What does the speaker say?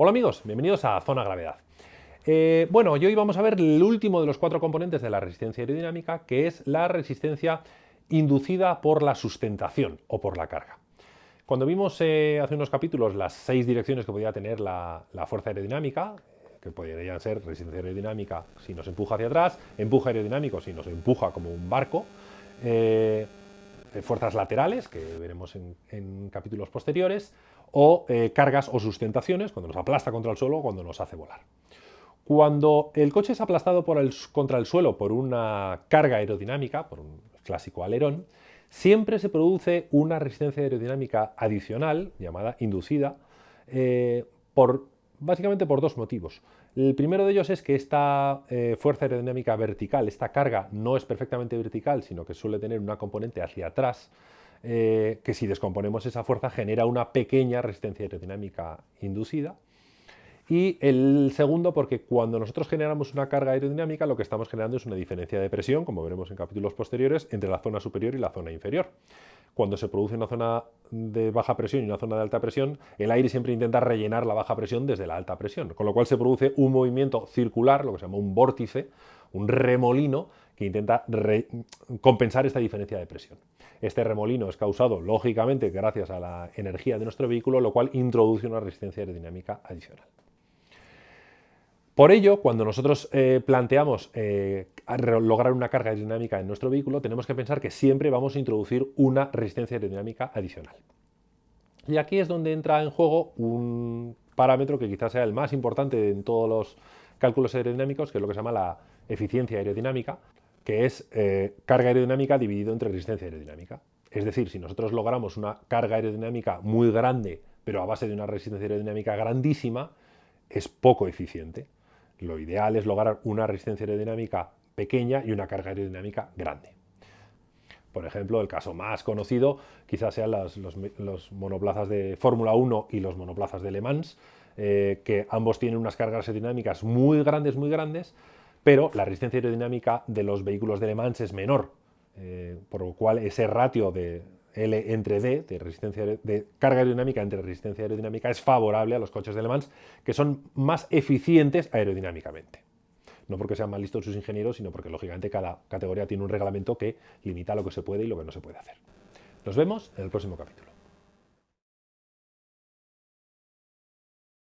Hola amigos, bienvenidos a Zona Gravedad. Eh, bueno, hoy vamos a ver el último de los cuatro componentes de la resistencia aerodinámica, que es la resistencia inducida por la sustentación o por la carga. Cuando vimos eh, hace unos capítulos las seis direcciones que podía tener la, fuerza aerodinámica, que podrían ser resistencia aerodinámica si nos empuja hacia atrás, empuje aerodinámico si nos empuja como un barco, eh, fuerzas laterales, que veremos en capítulos posteriores, o eh, cargas o sustentaciones, cuando nos aplasta contra el suelo o cuando nos hace volar. Cuando el coche es aplastado contra el suelo por una carga aerodinámica, por un clásico alerón, siempre se produce una resistencia aerodinámica adicional, llamada inducida, eh, por, básicamente por dos motivos. El primero de ellos es que esta eh, fuerza aerodinámica vertical, esta carga, no es perfectamente vertical, sino que suele tener una componente hacia atrás, eh, que si descomponemos esa fuerza genera una pequeña resistencia aerodinámica inducida. Y el segundo, porque cuando nosotros generamos una carga aerodinámica, lo que estamos generando es una diferencia de presión, como veremos en capítulos posteriores, entre la zona superior y la zona inferior. Cuando se produce una zona de baja presión y una zona de alta presión, el aire siempre intenta rellenar la baja presión desde la alta presión, con lo cual se produce un movimiento circular, lo que se llama un vórtice, un remolino, que intenta compensar esta diferencia de presión. Este remolino es causado, lógicamente, gracias a la energía de nuestro vehículo, lo cual introduce una resistencia aerodinámica adicional. Por ello, cuando nosotros eh, planteamos eh, lograr una carga aerodinámica en nuestro vehículo, tenemos que pensar que siempre vamos a introducir una resistencia aerodinámica adicional. Y aquí es donde entra en juego un parámetro que quizás sea el más importante en todos los cálculos aerodinámicos, que es lo que se llama la eficiencia aerodinámica, que es eh, carga aerodinámica dividido entre resistencia aerodinámica. Es decir, si nosotros logramos una carga aerodinámica muy grande, pero a base de una resistencia aerodinámica grandísima, es poco eficiente. Lo ideal es lograr una resistencia aerodinámica pequeña y una carga aerodinámica grande. Por ejemplo, el caso más conocido quizás sean los, monoplazas de Fórmula 1 y los monoplazas de Le Mans, eh, que ambos tienen unas cargas aerodinámicas muy grandes, muy grandes, pero la resistencia aerodinámica de los vehículos de Le Mans es menor, eh, por lo cual ese ratio de L entre D, de, resistencia, de carga aerodinámica entre resistencia aerodinámica, es favorable a los coches de Le Mans, que son más eficientes aerodinámicamente. No porque sean más listos sus ingenieros, sino porque lógicamente cada categoría tiene un reglamento que limita lo que se puede y lo que no se puede hacer. Nos vemos en el próximo capítulo.